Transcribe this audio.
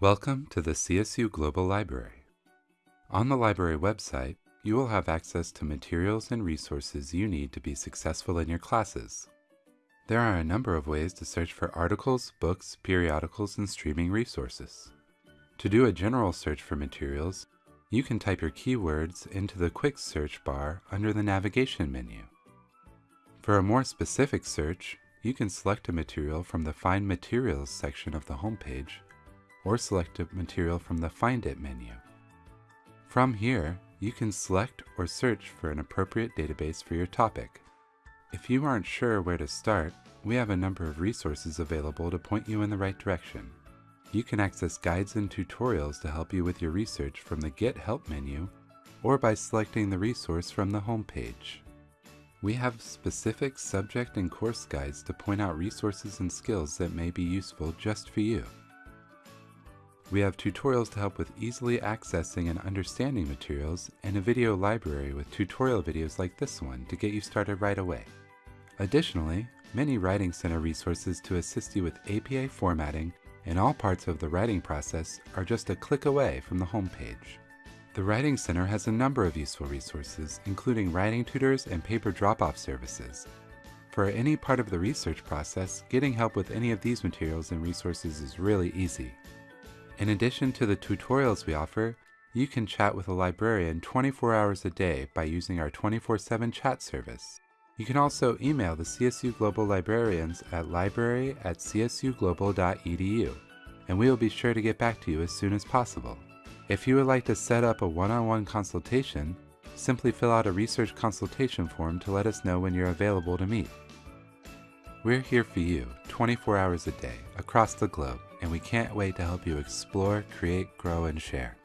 Welcome to the CSU Global Library. On the library website, you will have access to materials and resources you need to be successful in your classes. There are a number of ways to search for articles, books, periodicals, and streaming resources. To do a general search for materials, you can type your keywords into the quick search bar under the navigation menu. For a more specific search, you can select a material from the Find Materials section of the homepage or select a material from the Find It menu. From here, you can select or search for an appropriate database for your topic. If you aren't sure where to start, we have a number of resources available to point you in the right direction. You can access guides and tutorials to help you with your research from the Get Help menu or by selecting the resource from the home page. We have specific subject and course guides to point out resources and skills that may be useful just for you. We have tutorials to help with easily accessing and understanding materials and a video library with tutorial videos like this one to get you started right away. Additionally, many Writing Center resources to assist you with APA formatting and all parts of the writing process are just a click away from the homepage. The Writing Center has a number of useful resources, including writing tutors and paper drop-off services. For any part of the research process, getting help with any of these materials and resources is really easy. In addition to the tutorials we offer, you can chat with a librarian 24 hours a day by using our 24-7 chat service. You can also email the CSU Global librarians at library at csuglobal.edu, and we will be sure to get back to you as soon as possible. If you would like to set up a one-on-one -on -one consultation, simply fill out a research consultation form to let us know when you're available to meet. We're here for you 24 hours a day across the globe, and we can't wait to help you explore, create, grow, and share.